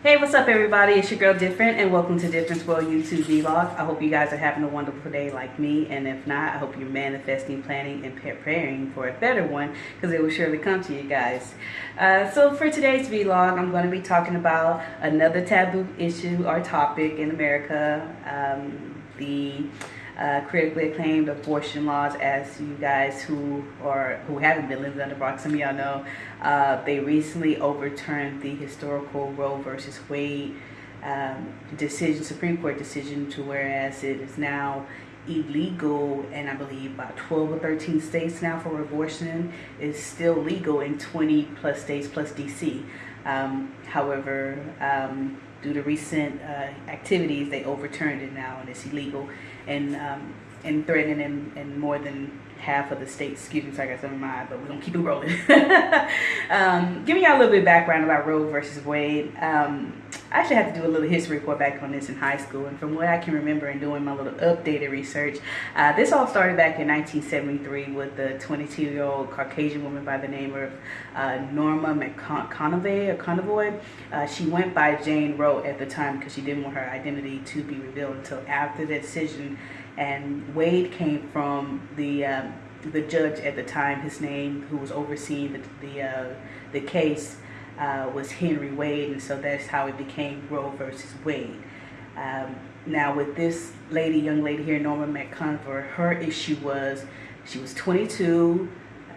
Hey, what's up everybody? It's your girl Different and welcome to Difference World YouTube vlog. I hope you guys are having a wonderful day like me and if not, I hope you're manifesting, planning, and preparing for a better one because it will surely come to you guys. Uh, so for today's vlog, I'm going to be talking about another taboo issue or topic in America. Um, the uh, critically acclaimed abortion laws as you guys who are who haven't been living under rock some of y'all know uh, they recently overturned the historical Roe versus Wade um, decision Supreme Court decision to whereas it is now illegal and I believe about 12 or 13 states now for abortion is still legal in 20 plus states plus DC um, however um, due to recent uh, activities, they overturned it now and it's illegal and um, and threatening in, in more than half of the states. So I got some in mind, but we're gonna keep it rolling. um, giving y'all a little bit of background about Roe versus Wade. Um, I actually had to do a little history report back on this in high school, and from what I can remember and doing my little updated research, uh, this all started back in 1973 with the 22-year-old Caucasian woman by the name of uh, Norma McConaughey Conavoy. Uh, she went by Jane Roe at the time because she didn't want her identity to be revealed until after the decision and Wade came from the um, the judge at the time. His name, who was overseeing the the, uh, the case, uh, was Henry Wade, and so that's how it became Roe versus Wade. Um, now, with this lady, young lady here, Norma McConvert, her issue was she was 22,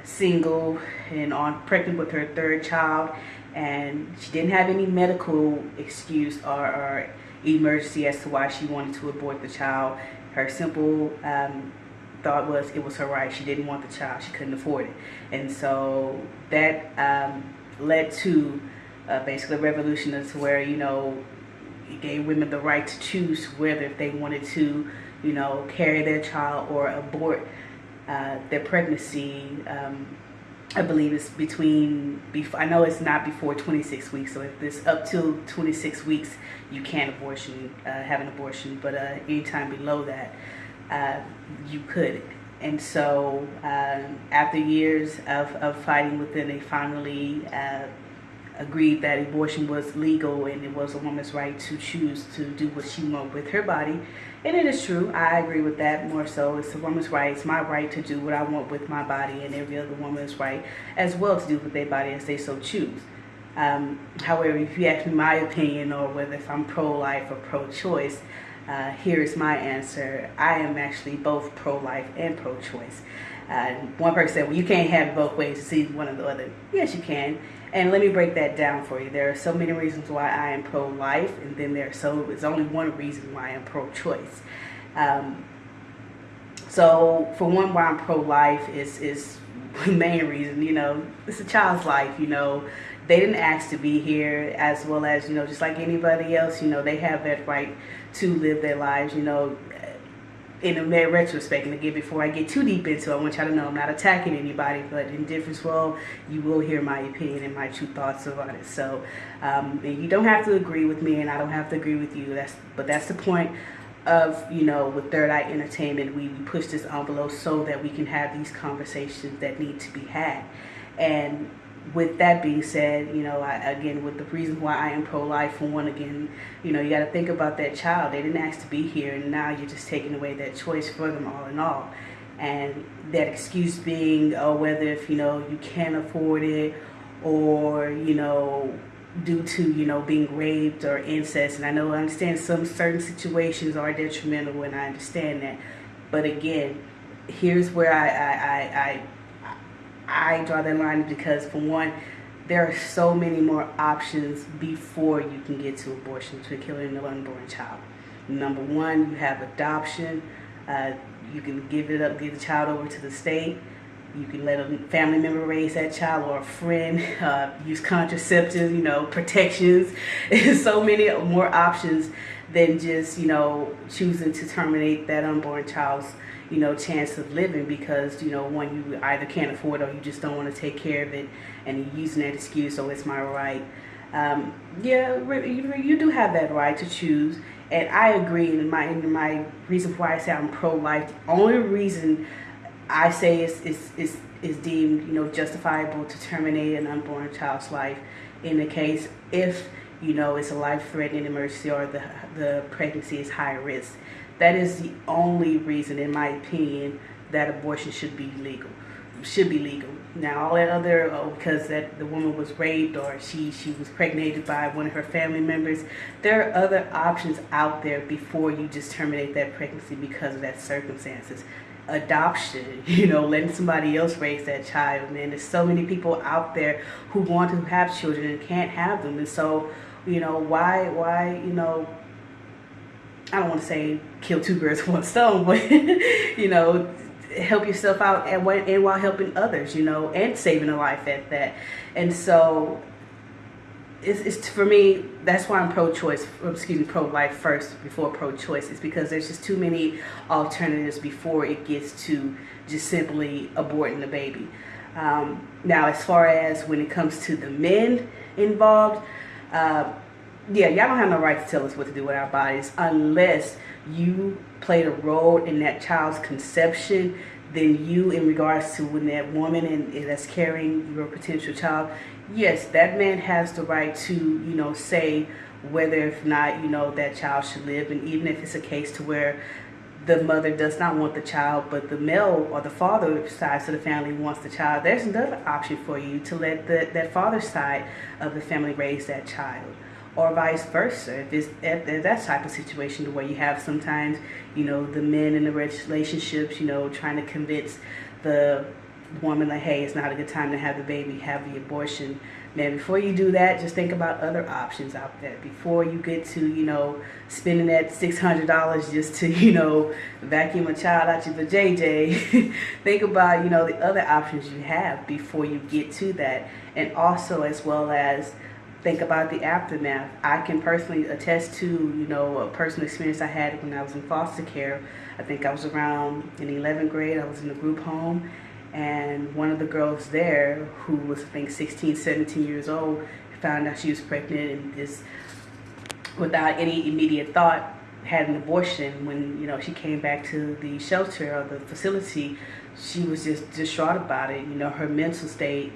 single, and on pregnant with her third child, and she didn't have any medical excuse or, or emergency as to why she wanted to abort the child her simple um, thought was it was her right. She didn't want the child. She couldn't afford it. And so that um, led to uh, basically a revolution as to where, you know, it gave women the right to choose whether if they wanted to, you know, carry their child or abort uh, their pregnancy. Um, I believe it's between, before, I know it's not before 26 weeks, so if it's up to 26 weeks, you can abortion, uh, have an abortion, but uh, anytime below that, uh, you could. And so um, after years of, of fighting with them, they finally uh, agreed that abortion was legal and it was a woman's right to choose to do what she wanted with her body. And it is true. I agree with that more so. It's a woman's right. It's my right to do what I want with my body and every other woman's right as well to do with their body as they so choose. Um, however, if you ask me my opinion or whether if I'm pro-life or pro-choice, uh, here's my answer. I am actually both pro-life and pro-choice. Uh, one person said, well, you can't have both ways. It's either one or the other. Yes, you can. And let me break that down for you. There are so many reasons why I am pro-life, and then there's so there's only one reason why I'm pro-choice. Um, so for one, why I'm pro-life is is the main reason. You know, it's a child's life. You know, they didn't ask to be here, as well as you know, just like anybody else. You know, they have that right to live their lives. You know, in a mere retrospect, and again, before I get too deep into it, I want y'all to know I'm not attacking anybody, but in difference world, you will hear my opinion and my true thoughts about it. So, um, you don't have to agree with me, and I don't have to agree with you. That's but that's the point of you know with Third Eye Entertainment. We, we push this envelope so that we can have these conversations that need to be had, and with that being said, you know, I, again, with the reason why I am pro-life, for one, again, you know, you got to think about that child. They didn't ask to be here, and now you're just taking away that choice for them all in all. And that excuse being, oh, whether if, you know, you can't afford it or, you know, due to, you know, being raped or incest. And I know I understand some certain situations are detrimental, and I understand that. But again, here's where I, I, I, I I draw that line because for one, there are so many more options before you can get to abortion, to killing an unborn child. Number one, you have adoption. Uh, you can give it up, give the child over to the state. You can let a family member raise that child or a friend, uh, use contraceptives, you know, protections. So many more options than just, you know, choosing to terminate that unborn child's you know, chance of living because, you know, one, you either can't afford or you just don't want to take care of it and you're using that excuse, so it's my right. Um, yeah, you, do have that right to choose. And I agree in my, in my reason why I say I'm pro-life. The only reason I say is, is, is, is deemed, you know, justifiable to terminate an unborn child's life in the case if you know, it's a life-threatening emergency or the, the pregnancy is high risk. That is the only reason, in my opinion, that abortion should be legal. Should be legal. Now, all that other, oh, because that the woman was raped or she she was pregnated by one of her family members, there are other options out there before you just terminate that pregnancy because of that circumstances adoption, you know, letting somebody else raise that child. Man, there's so many people out there who want to have children and can't have them. And so, you know, why, why, you know, I don't want to say kill two birds with one stone, but, you know, help yourself out and, and while helping others, you know, and saving a life at that. And so it's, it's for me that's why i'm pro-choice excuse me pro-life first before pro-choice is because there's just too many alternatives before it gets to just simply aborting the baby um, now as far as when it comes to the men involved uh, yeah y'all don't have no right to tell us what to do with our bodies unless you played a role in that child's conception then you in regards to when that woman and that's carrying your potential child yes, that man has the right to, you know, say whether if not, you know, that child should live. And even if it's a case to where the mother does not want the child, but the male or the father side of the family wants the child, there's another option for you to let the, that father side of the family raise that child. Or vice versa, if it's at, at that type of situation where you have sometimes, you know, the men in the relationships, you know, trying to convince the woman like, hey, it's not a good time to have the baby, have the abortion. Man, before you do that, just think about other options out there. Before you get to, you know, spending that $600 just to, you know, vacuum a child out your JJ, think about, you know, the other options you have before you get to that. And also as well as think about the aftermath. I can personally attest to, you know, a personal experience I had when I was in foster care. I think I was around in 11th grade. I was in a group home and one of the girls there who was I think 16 17 years old found out she was pregnant and just without any immediate thought had an abortion. When you know she came back to the shelter or the facility she was just distraught about it. You know her mental state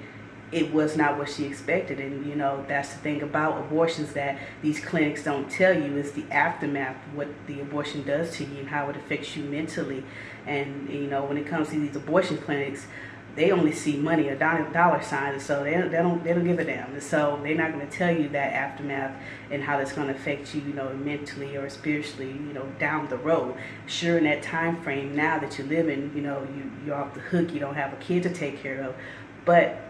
it was not what she expected. And you know that's the thing about abortions that these clinics don't tell you is the aftermath what the abortion does to you and how it affects you mentally. And you know when it comes to these abortion clinics they only see money or dollar, dollar signs so they, they don't they don't give a damn. And so they're not going to tell you that aftermath and how that's going to affect you you know mentally or spiritually you know down the road. Sure in that time frame now that you're living you know you you're off the hook you don't have a kid to take care of. But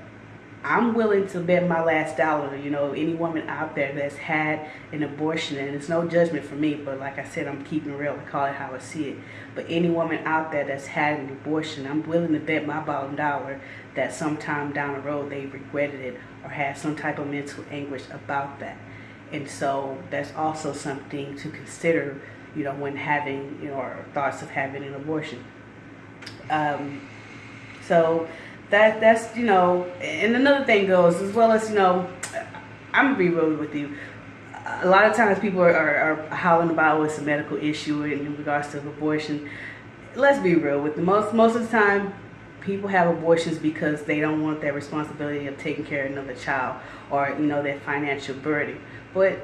I'm willing to bet my last dollar, you know, any woman out there that's had an abortion, and it's no judgment for me, but like I said, I'm keeping real, I call it how I see it. But any woman out there that's had an abortion, I'm willing to bet my bottom dollar that sometime down the road they regretted it or had some type of mental anguish about that. And so that's also something to consider, you know, when having, you know, or thoughts of having an abortion. Um, so that that's you know and another thing goes as well as you know i'm gonna be real with you. A lot of times people are, are, are howling about what's a medical issue in regards to abortion. Let's be real with the most most of the time people have abortions because they don't want that responsibility of taking care of another child or you know that financial burden. But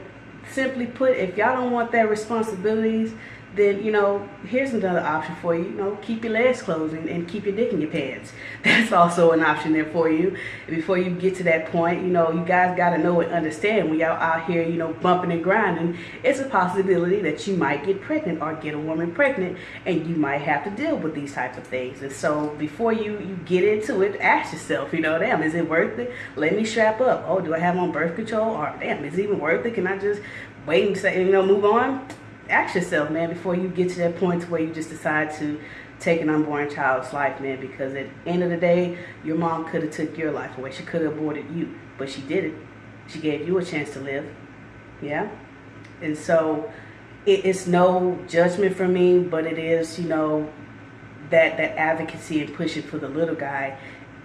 simply put if y'all don't want that responsibilities then you know here's another option for you you know keep your legs closed and, and, keep your dick in your pants. That's also an option there for you. Before you get to that point you know you guys got to know and understand when y'all out here you know bumping and grinding. It's a possibility that you might get pregnant or get a woman pregnant and you might have to deal with these types of things. And so before you you get into it ask yourself you know damn is it worth it? Let me strap up. Oh do i have on birth control? Or damn is it even worth it? Can i just wait and say you know move on ask yourself, man, before you get to that point where you just decide to take an unborn child's life, man, because at the end of the day, your mom could have took your life away. She could have aborted you, but she did it. She gave you a chance to live. Yeah? And so it, it's no judgment for me, but it is, you know, that, that advocacy and pushing for the little guy.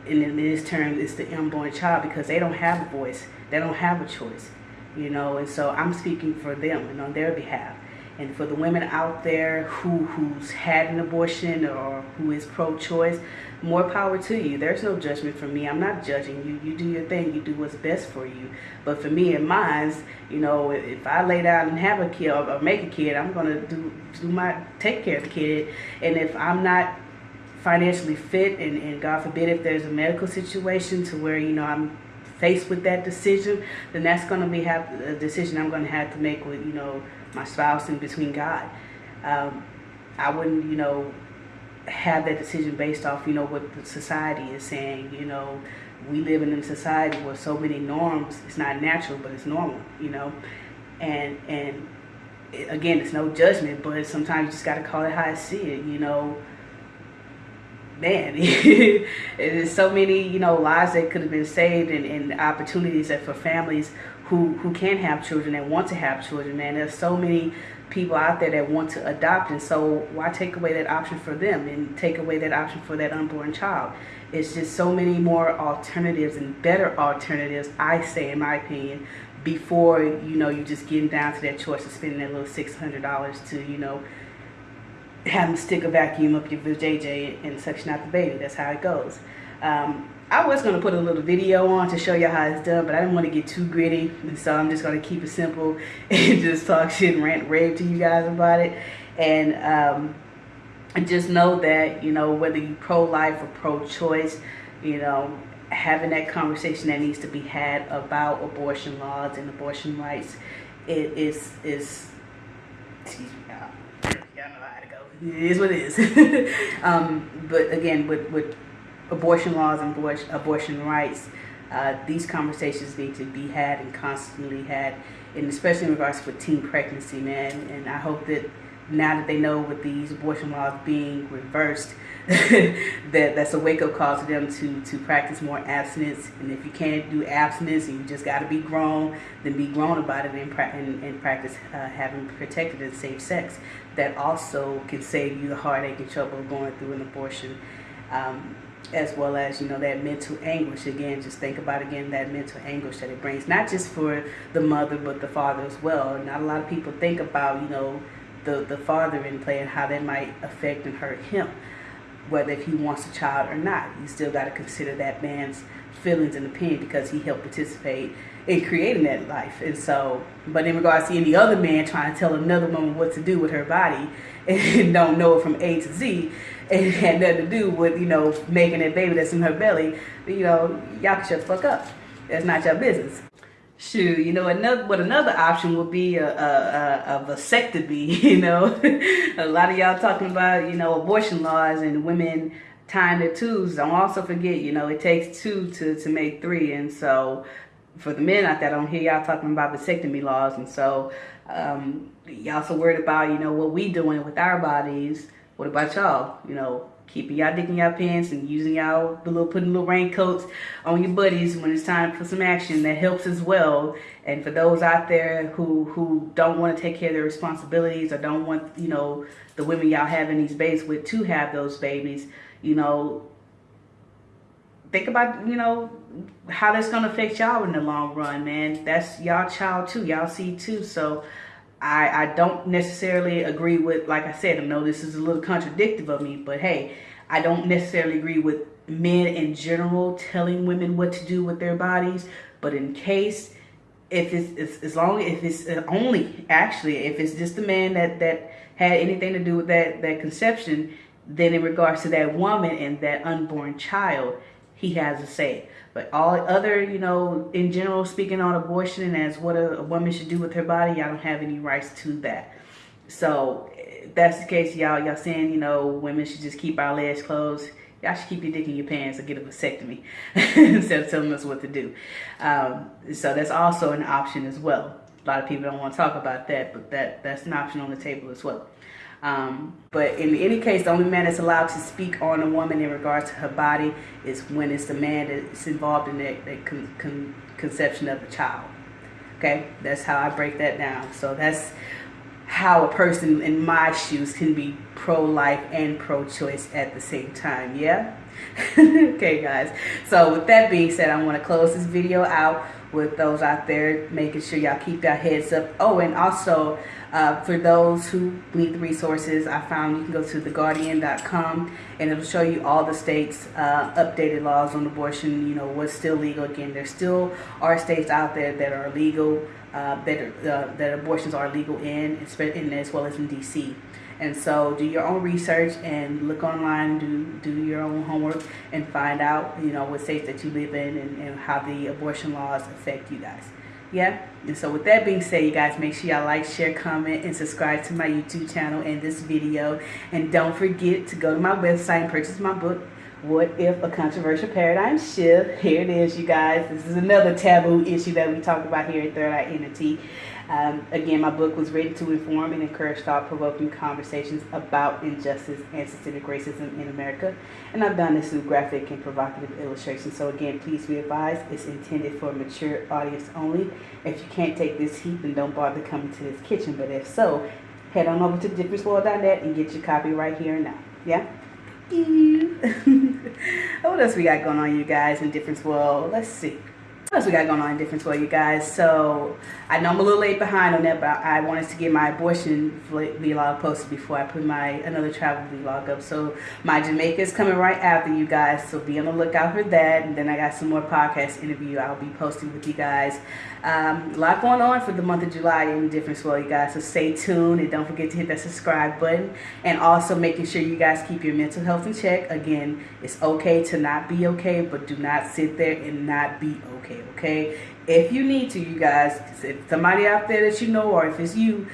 And in this term, it's the unborn child because they don't have a voice. They don't have a choice, you know. And so I'm speaking for them and on their behalf And for the women out there who who's had an abortion or who is pro-choice, more power to you. There's no judgment from me. I'm not judging you. You do your thing. You do what's best for you. But for me and mine, you know, if I lay down and have a kid or, make a kid, I'm gonna do do my take care of the kid. And if I'm not financially fit, and, and God forbid if there's a medical situation to where you know I'm faced with that decision, then that's going to be have a decision I'm going to have to make with you know my spouse and between God. Um, I wouldn't you know have that decision based off you know what the society is saying. You know, we live in a society where so many norms. It's not natural, but it's normal. You know, and and again, it's no judgment, but sometimes you just got to call it how I see it. You know man, there's so many, you know, lives that could have been saved and, and opportunities that for families who, who can have children and want to have children, man. There's so many people out there that want to adopt, and so why take away that option for them and take away that option for that unborn child? It's just so many more alternatives and better alternatives, I say, in my opinion, before, you know, you're just getting down to that choice of spending that little $600 to, you know, have them stick a vacuum up your JJ and suction out the baby. That's how it goes. Um, I was going to put a little video on to show you how it's done, but I didn't want to get too gritty, and so I'm just going to keep it simple and just talk shit and rant rave to you guys about it. And, um, just know that, you know, whether you're pro-life or pro-choice, you know, having that conversation that needs to be had about abortion laws and abortion rights it is, is, it is what it is. um, but again, with, with abortion laws and abortion, abortion rights, uh, these conversations need to be had and constantly had, and especially in regards to teen pregnancy, man. And I hope that now that they know with these abortion laws being reversed, that that's a wake up call to them to to practice more abstinence. And if you can't do abstinence and you just got to be grown, then be grown about it and, and, and practice uh, having protected and safe sex. That also can save you the heartache and trouble of going through an abortion. Um, as well as you know that mental anguish again just think about again that mental anguish that it brings not just for the mother but the father as well not a lot of people think about you know the the father in play and how that might affect and hurt him whether if he wants a child or not. You still got to consider that man's feelings and opinion because he helped participate in creating that life. And so, but in regards to any other man trying to tell another woman what to do with her body and don't know it from A to Z and had nothing to do with, you know, making that baby that's in her belly, you know, y'all can shut the fuck up. That's not your business. Shoot, you know, another what another option would be a, a, a, vasectomy. You know, a lot of y'all talking about you know abortion laws and women tying their twos. Don't also forget, you know, it takes two to to make three, and so for the men out there, I don't hear y'all talking about vasectomy laws, and so um, y'all so worried about you know what we doing with our bodies. What about y'all? You know, keeping y'all dick in y'all pants and using y'all the little putting little raincoats on your buddies when it's time for some action that helps as well. And for those out there who who don't want to take care of their responsibilities or don't want you know the women y'all having these babies with to have those babies you know think about you know how that's gonna affect y'all in the long run man. That's y'all child too y'all see too. So I, I don't necessarily agree with, like I said, I know this is a little contradictive of me, but hey, I don't necessarily agree with men in general telling women what to do with their bodies, but in case, if it's, it's as long if it's only actually if it's just the man that that had anything to do with that that conception, then in regards to that woman and that unborn child, he has a say. But all other, you know, in general, speaking on abortion and as what a, a woman should do with her body, y'all don't have any rights to that. So if that's the case, y'all, y'all saying, you know, women should just keep our legs closed. Y'all should keep your dick in your pants and get a vasectomy instead of telling us what to do. Um, so that's also an option as well. A lot of people don't want to talk about that, but that that's an option on the table as well. Um, but in any case, the only man that's allowed to speak on a woman in regards to her body is when it's the man that's involved in that, that con con conception of the child. Okay, that's how I break that down. So that's how a person in my shoes can be pro-life and pro-choice at the same time. Yeah? okay, guys. So with that being said, I want to close this video out with those out there, making sure y'all keep your heads up. Oh, and also uh, for those who need the resources, I found you can go to theguardian.com and it'll show you all the states' uh, updated laws on abortion. You know what's still legal. Again, there still are states out there that are legal, uh, that uh, that abortions are legal in, in as well as in D.C. And so do your own research and look online, do do your own homework and find out, you know, what states that you live in and, and how the abortion laws affect you guys. Yeah. And so with that being said, you guys make sure y'all like, share, comment, and subscribe to my YouTube channel and this video. And don't forget to go to my website and purchase my book, What If a Controversial Paradigm Shift. Here it is, you guys. This is another taboo issue that we talk about here at Third Eye Entity. Um, again, my book was written to inform and encourage thought-provoking conversations about injustice and systemic racism in America. And I've done this through graphic and provocative illustrations. So again, please be advised, it's intended for a mature audience only. If you can't take this heat, then don't bother coming to this kitchen. But if so, head on over to differenceworld.net and get your copy right here and now. Yeah? what else we got going on, you guys, in Difference World? Let's see. What else we got going on in Difference World, you guys? So, I know I'm a little late behind on that, but I wanted to get my abortion vlog posted before I put my another travel vlog up. So, my Jamaica is coming right after you guys, so be on the lookout for that. And then I got some more podcast interview I'll be posting with you guys. Um, a lot going on for the month of July in Difference World, you guys. So, stay tuned and don't forget to hit that subscribe button. And also making sure you guys keep your mental health in check. Again, it's okay to not be okay, but do not sit there and not be okay okay? If you need to, you guys, if somebody out there that you know or if it's you,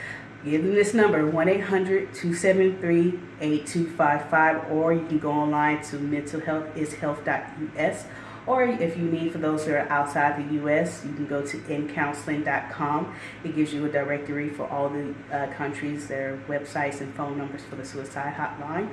give them this number, 1-800-273-8255, or you can go online to mentalhealthishealth.us, or if you need, for those that are outside the U.S., you can go to ncounseling.com. It gives you a directory for all the uh, countries, their websites and phone numbers for the suicide hotline.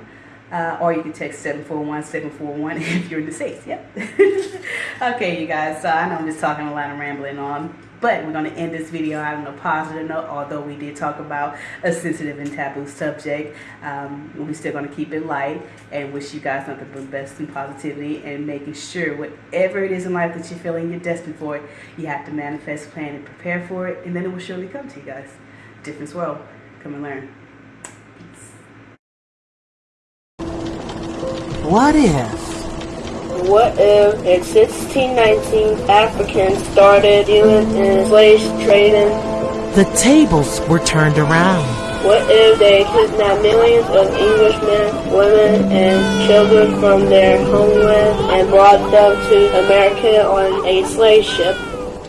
Uh, or you can text 741-741 if you're in the States. Yep. okay, you guys. So I know I'm just talking a lot and rambling on. But we're going to end this video out on a positive note, although we did talk about a sensitive and taboo subject. Um, we're still going to keep it light and wish you guys nothing but the best and positivity and making sure whatever it is in life that you're feeling you're destined for you have to manifest, plan, and prepare for it, and then it will surely come to you guys. Difference world. Come and learn. What if? What if in 1619 Africans started dealing in slave trading? The tables were turned around. What if they kidnapped millions of Englishmen, women, and children from their homeland and brought them to America on a slave ship?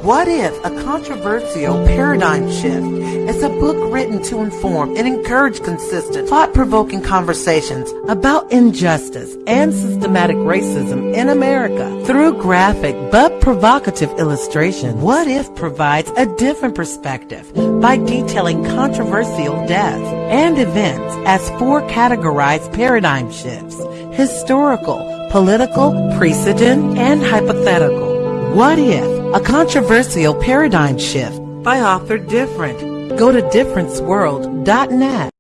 What if a controversial paradigm shift is a book written to inform and encourage consistent, thought-provoking conversations about injustice and systematic racism in America through graphic but provocative illustration? What if provides a different perspective by detailing controversial deaths and events as four categorized paradigm shifts, historical, political, precedent, and hypothetical. What if a controversial paradigm shift by author Different. Go to differenceworld.net.